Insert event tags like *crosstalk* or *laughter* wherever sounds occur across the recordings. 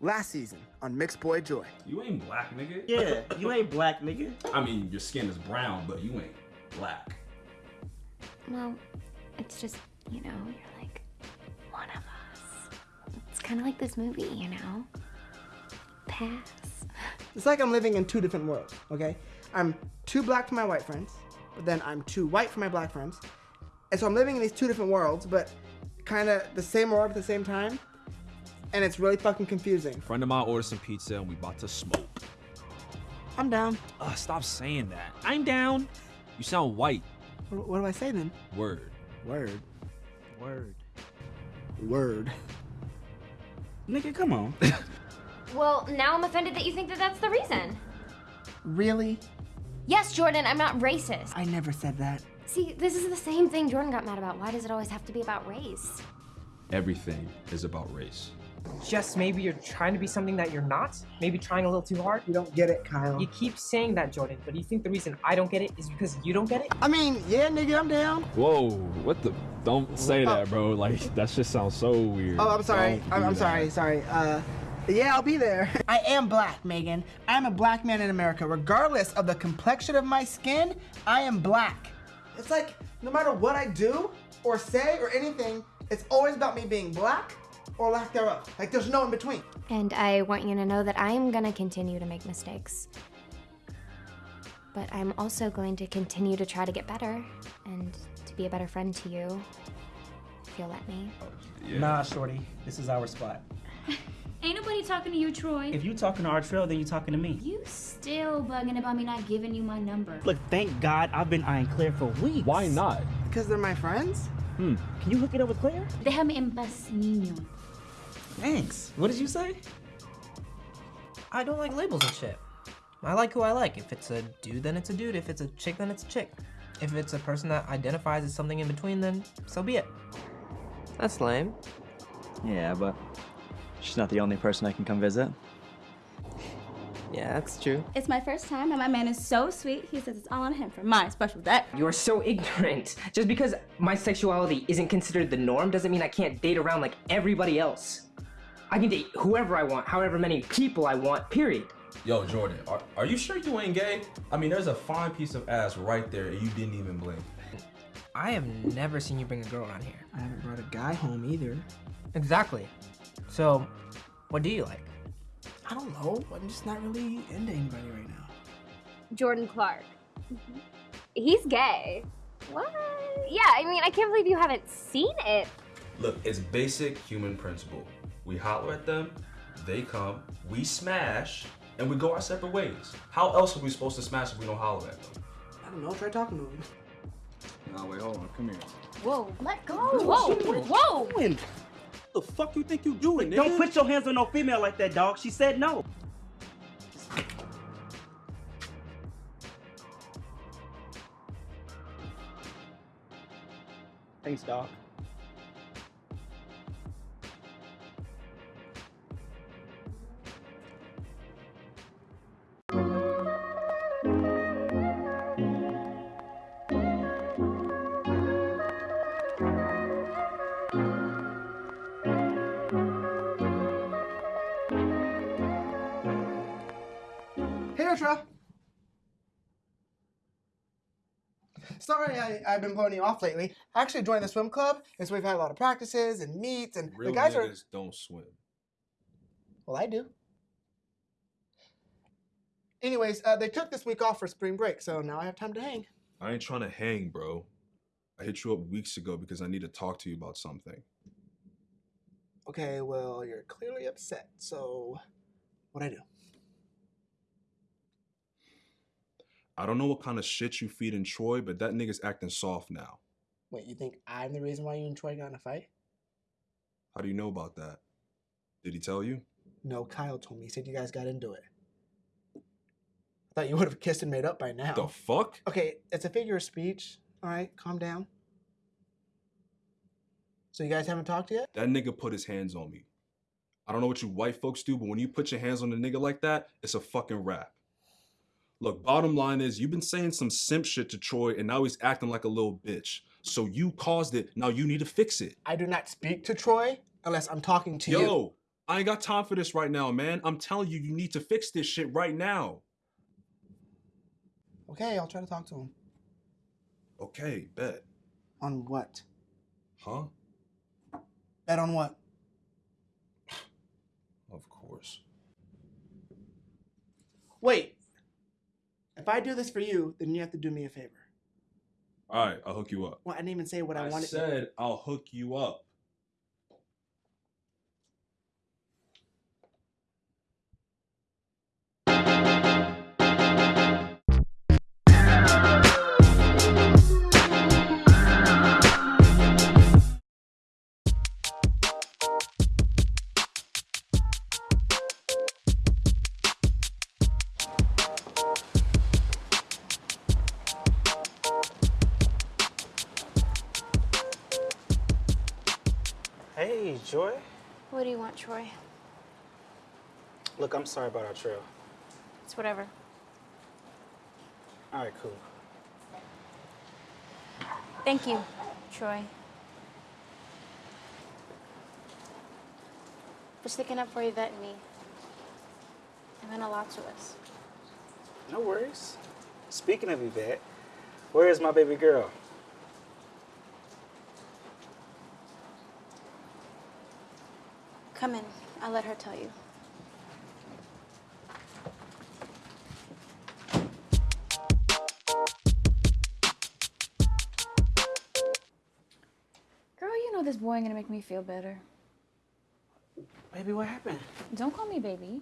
Last season on Mixed Boy Joy. You ain't black, nigga. Yeah, you ain't black, nigga. I mean, your skin is brown, but you ain't black. Well, it's just, you know, you're like one of us. It's kind of like this movie, you know? Pass. *laughs* It's like I'm living in two different worlds, okay? I'm too black for my white friends, but then I'm too white for my black friends. And so I'm living in these two different worlds, but kind of the same world at the same time. And it's really fucking confusing. Friend of mine ordered some pizza and we about to smoke. I'm down. Uh, stop saying that. I'm down. You sound white. What, what do I say then? Word. Word. Word. Word. Nigga, come on. *laughs* Well, now I'm offended that you think that that's the reason. Really? Yes, Jordan, I'm not racist. I never said that. See, this is the same thing Jordan got mad about. Why does it always have to be about race? Everything is about race. Just maybe you're trying to be something that you're not? Maybe trying a little too hard? You don't get it, Kyle. You keep saying that, Jordan, but do you think the reason I don't get it is because you don't get it? I mean, yeah, nigga, I'm down. Whoa, what the? Don't say that, bro. Like, that just sounds so weird. Oh, I'm sorry. I'm, do I'm sorry. Sorry. Uh, yeah, I'll be there. *laughs* I am black, Megan. I'm a black man in America. Regardless of the complexion of my skin, I am black. It's like no matter what I do or say or anything, it's always about me being black or lack thereof. Like there's no in between. And I want you to know that I am gonna continue to make mistakes. But I'm also going to continue to try to get better and to be a better friend to you. If you'll let me. Yeah. Nah, shorty. This is our spot. *laughs* Ain't nobody talking to you, Troy. If you talking to Artrell, then you talking to me. you still bugging about me not giving you my number. Look, thank God I've been eyeing Claire for weeks. Why not? Because they're my friends? Hmm. Can you hook it up with Claire? Déjame en paz, niño. Thanks. What did you say? I don't like labels and shit. I like who I like. If it's a dude, then it's a dude. If it's a chick, then it's a chick. If it's a person that identifies as something in between, then so be it. That's lame. Yeah, but she's not the only person I can come visit. Yeah, that's true. It's my first time, and my man is so sweet. He says it's all on him for my special day. You are so ignorant. Just because my sexuality isn't considered the norm doesn't mean I can't date around like everybody else. I can date whoever I want, however many people I want, period. Yo, Jordan, are, are you sure you ain't gay? I mean, there's a fine piece of ass right there, and you didn't even blink. I have never seen you bring a girl around here. I haven't brought a guy home either. Exactly. So, what do you like? I don't know. I'm just not really into anybody right now. Jordan Clark. Mm-hmm. He's gay. What? Yeah, I mean, I can't believe you haven't seen it. Look, it's basic human principle. We holler at them, they come, we smash, and we go our separate ways. How else are we supposed to smash if we don't holler at them? I don't know. Try talking to him. Nah, wait, hold on. Come here. Whoa, let go. Whoa, whoa. Doing? What the fuck you think you doing, nigga? Don't put your hands on no female like that, dog. She said no. Thanks, dog. Sorry, I, I've been blowing you off lately. I actually joined the swim club, and so we've had a lot of practices and meets, and Real the guys are. don't swim. Well, I do. Anyways, uh, they took this week off for spring break, so now I have time to hang. I ain't trying to hang, bro. I hit you up weeks ago because I need to talk to you about something. Okay, well, you're clearly upset, so what I do? I don't know what kind of shit you feed in Troy, but that nigga's acting soft now. Wait, you think I'm the reason why you and Troy got in a fight? How do you know about that? Did he tell you? No, Kyle told me. He said you guys got into it. I thought you would have kissed and made up by now. The fuck? Okay, it's a figure of speech. All right, calm down. So you guys haven't talked yet? That nigga put his hands on me. I don't know what you white folks do, but when you put your hands on a nigga like that, it's a fucking rap. Look, bottom line is you've been saying some simp shit to Troy and now he's acting like a little bitch. So you caused it, now you need to fix it. I do not speak to Troy unless I'm talking to you. Yo, I ain't got time for this right now, man. I'm telling you, you need to fix this shit right now. Okay, I'll try to talk to him. Okay, bet. On what? Huh? Bet on what? Of course. Wait. If I do this for you, then you have to do me a favor. All right, I'll hook you up. Well, I didn't even say what I, I wanted. said I'll hook you up. Joy. What do you want, Troy? Look, I'm sorry about Artrell. It's whatever. All right, cool. Thank you, Troy. For sticking up for Yvette and me. It meant a lot to us. No worries. Speaking of Yvette, where is my baby girl? Come in. I'll let her tell you. Girl, you know this boy ain't gonna make me feel better. Baby, what happened? Don't call me baby.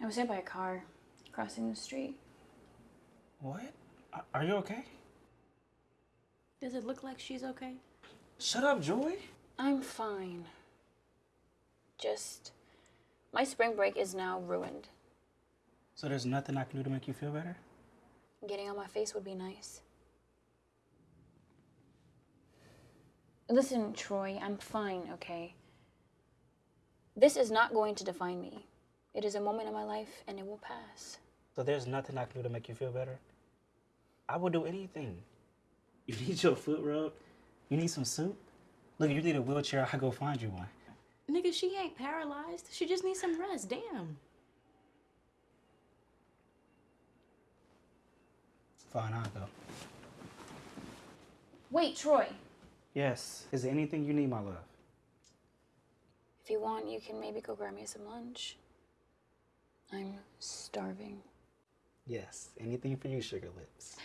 I was hit by a car crossing the street. What? Are- Are you okay? Does it look like she's okay? Shut up, Joy. I'm fine. Just, my spring break is now ruined. So there's nothing I can do to make you feel better? Getting on my face would be nice. Listen, Troy, I'm fine, okay? This is not going to define me. It is a moment in my life and it will pass. So there's nothing I can do to make you feel better? I will do anything. You need your foot rubbed? You need some soup? Look, if you need a wheelchair, I'll go find you one. Nigga, she ain't paralyzed. She just needs some rest. Damn. Fine, I'll go. Wait, Troy. Yes. Is there anything you need, my love? If you want, you can maybe go grab me some lunch. I'm starving. Yes. Anything for you, sugar lips.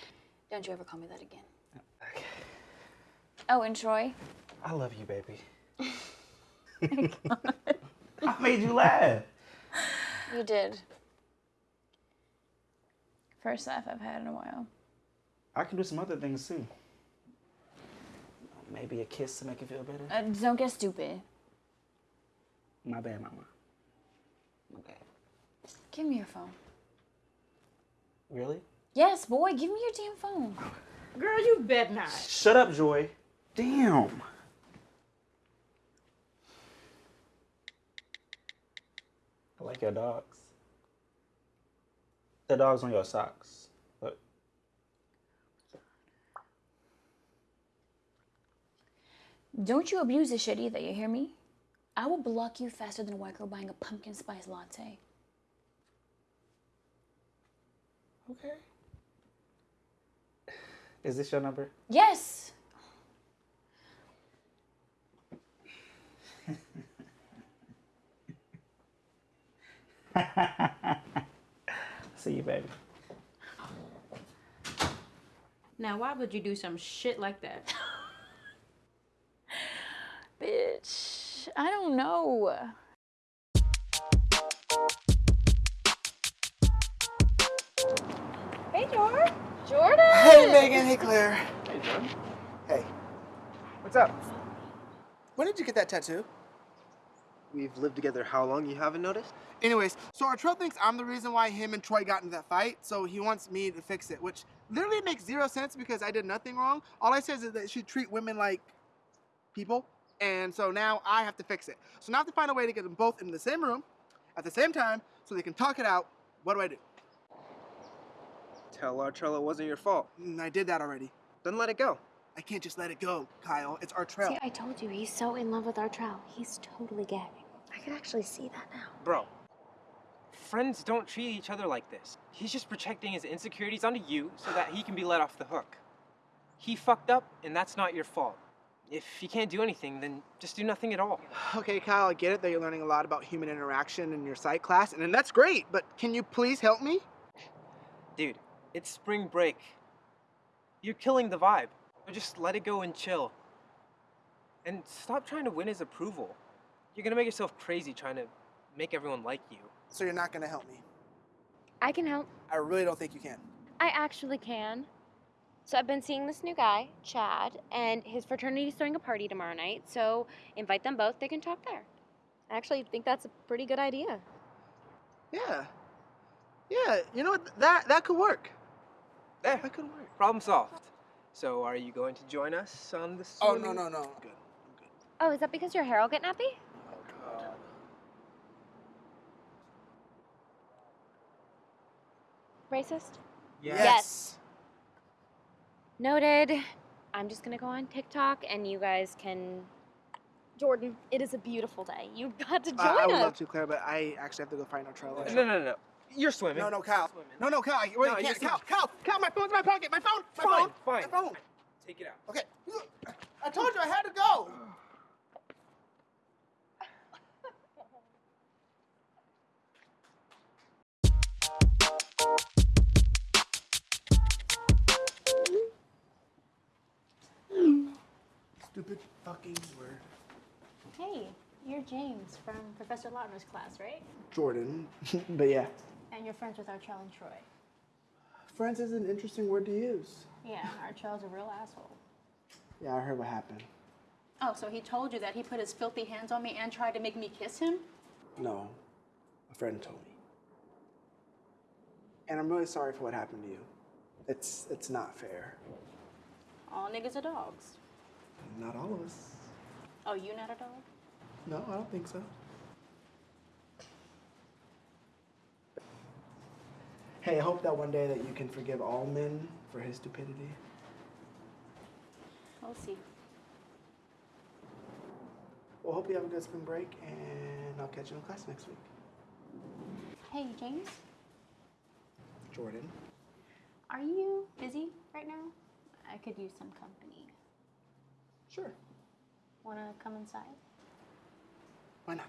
Don't you ever call me that again. Oh, and Troy, I love you, baby. *laughs* I made you laugh. you did. First laugh I've had in a while. I can do some other things too. Maybe a kiss to make you feel better. Uh, don't get stupid. My bad, mama. My bad. Give me your phone. Really? Yes, boy, give me your damn phone. Girl, you bet not. Shut up, Joy. Damn. I like your dogs. The dogs on your socks. Look. Don't you abuse this shit either, you hear me? I will block you faster than a white girl buying a pumpkin spice latte. Okay. Is this your number? Yes! *laughs* See you, baby. Now, why would you do some shit like that? *laughs* Bitch, I don't know. Hey, Jordan. Jordan! Hey, Megan. Hey, Claire. Hey, Jordan. Hey. What's up? When did you get that tattoo? We've lived together how long? You haven't noticed? Anyways, so Artrell thinks I'm the reason why him and Troy got into that fight, so he wants me to fix it, which literally makes zero sense because I did nothing wrong. All I said is that she treat women like people, and so now I have to fix it. So now I have to find a way to get them both in the same room at the same time so they can talk it out. What do I do? Tell Artrell it wasn't your fault. Mm, I did that already. Then let it go. I can't just let it go, Kyle. It's Artrell. See, I told you, he's so in love with Artrell. He's totally gay. I can actually see that now. Bro, friends don't treat each other like this. He's just projecting his insecurities onto you so that he can be let off the hook. He fucked up, and that's not your fault. If you can't do anything, then just do nothing at all. Okay, Kyle, I get it that you're learning a lot about human interaction in your psych class, and, and that's great, but can you please help me? Dude, it's spring break. You're killing the vibe. So just let it go and chill. And stop trying to win his approval. You're gonna make yourself crazy trying to make everyone like you. So you're not gonna help me? I can help. I really don't think you can. I actually can. So I've been seeing this new guy, Chad, and his fraternity's throwing a party tomorrow night. So invite them both. They can talk there. I actually think that's a pretty good idea. Yeah. Yeah, you know what? That that could work. There, that could work. Problem solved. So are you going to join us on this? Oh no no no. Good. Good. Oh, is that because your hair will get nappy? Racist? Yes. yes. Noted. I'm just gonna go on TikTok and you guys can. Jordan, it is a beautiful day. You've got to join Uh, I would us. love to, Claire, but I actually have to go find our trailer. No, no, no. You're swimming. No, no, Kyle. No, no, Kyle. Wait, No, you you're. Kyle, Kyle, Kyle, my phone's in my pocket. My phone. My Fine, phone. fine. My phone. Take it out. Okay. I told you I had to go. Stupid fucking word. Hey, you're James from Professor Lautner's class, right? Jordan. *laughs* but yeah. And you're friends with Artrell and Troy. Friends is an interesting word to use. Yeah, Artrell's a real asshole. Yeah, I heard what happened. Oh, so he told you that he put his filthy hands on me and tried to make me kiss him? No, a friend told me. And I'm really sorry for what happened to you. It's it's not fair. All niggas are dogs. Not all of us. Oh, you not a dog? No, I don't think so. Hey, I hope that one day that you can forgive all men for his stupidity. We'll see. Well, hope you have a good spring break, and I'll catch you in class next week. Hey, James, Jordan. are you busy right now? I could use some company. Sure. Wanna come inside? Why not?